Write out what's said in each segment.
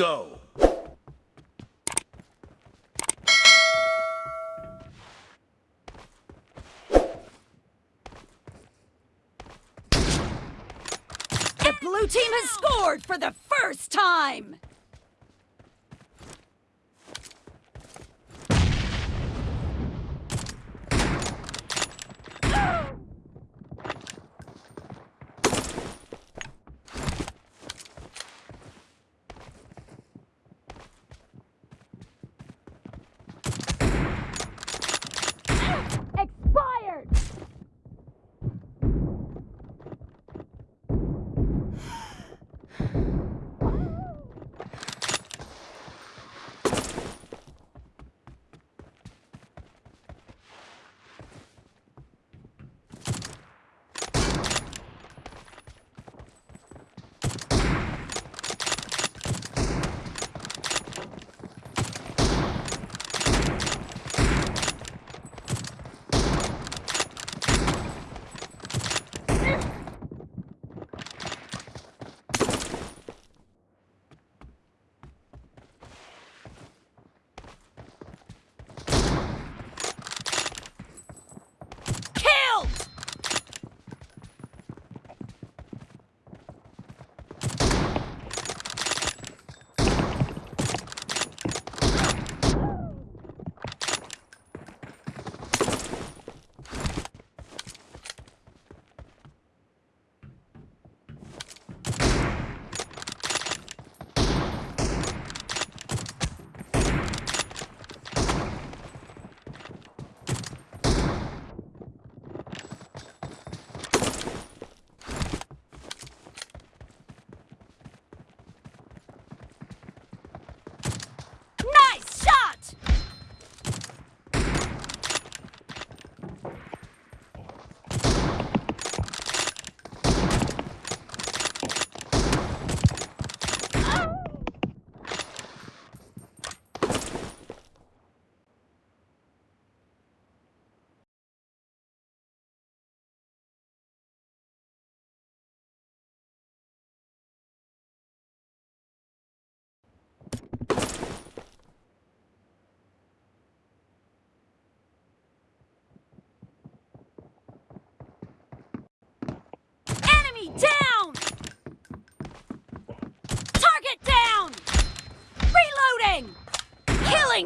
go. The blue team has scored for the first time!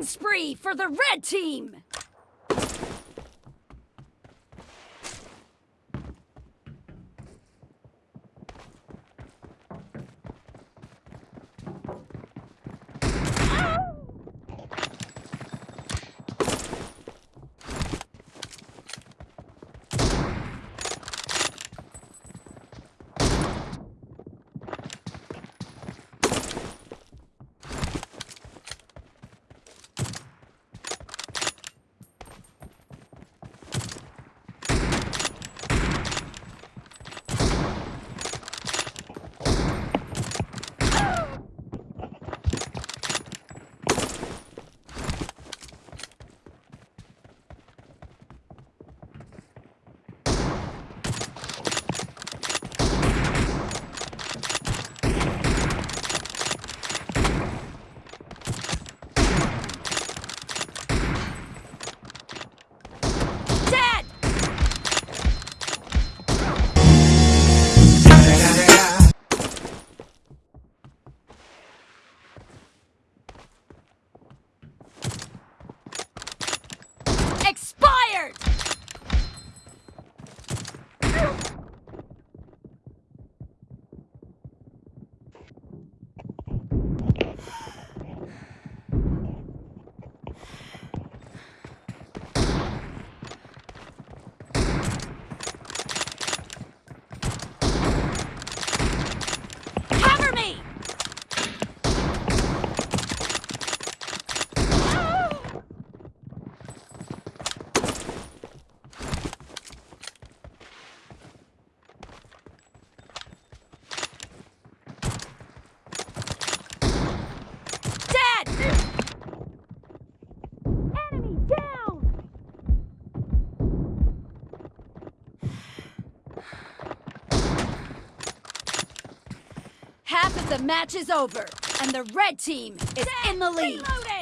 Spree for the red team! The match is over. And the red team is in the lead. Reloading!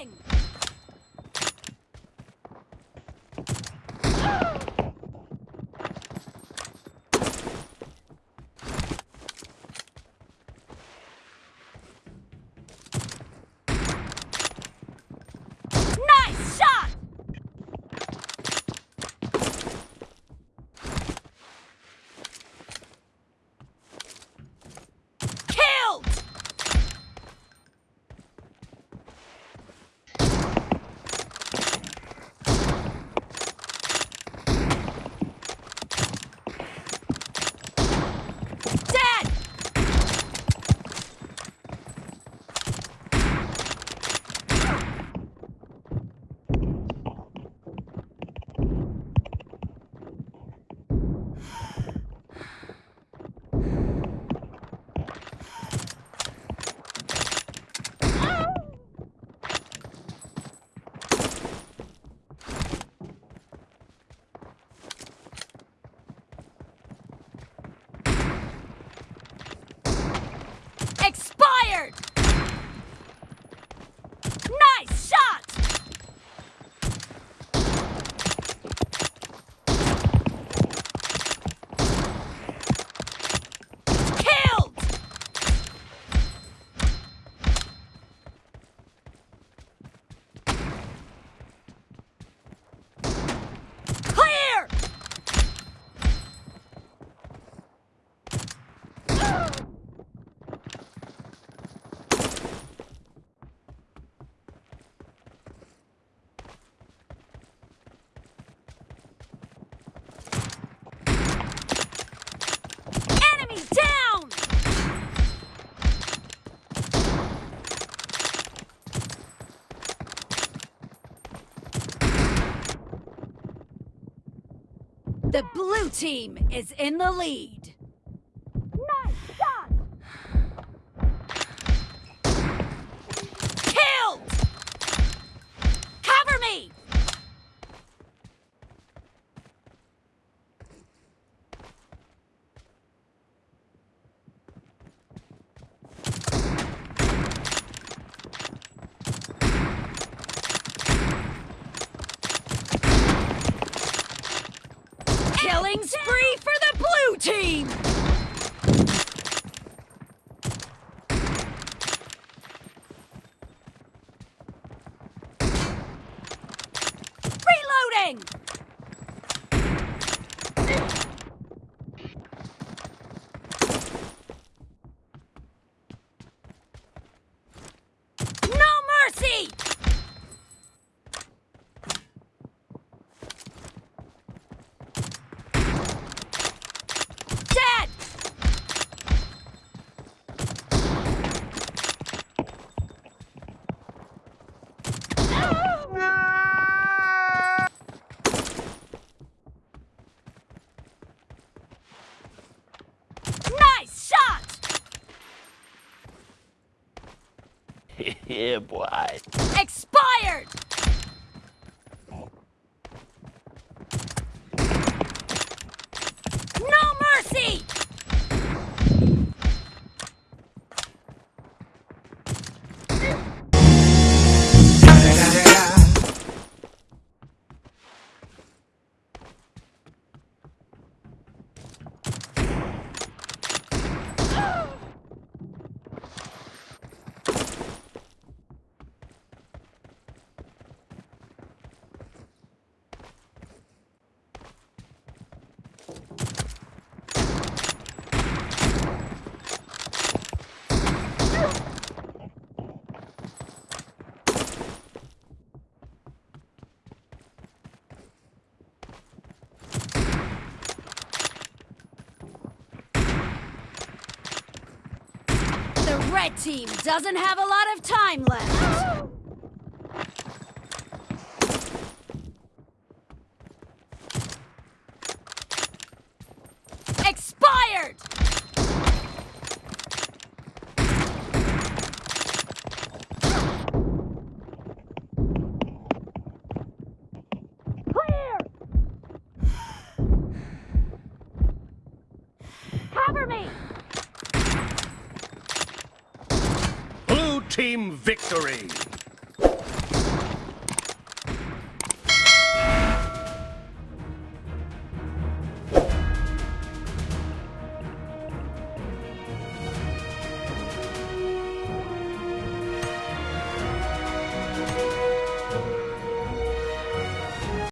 Expired! The blue team is in the lead. Nice shot! Killed! Cover me! Killing spree for the blue team! Reloading! yeah, boy. Expired! Red team doesn't have a lot of time left. Expired! Clear! Cover me! Blue team victory!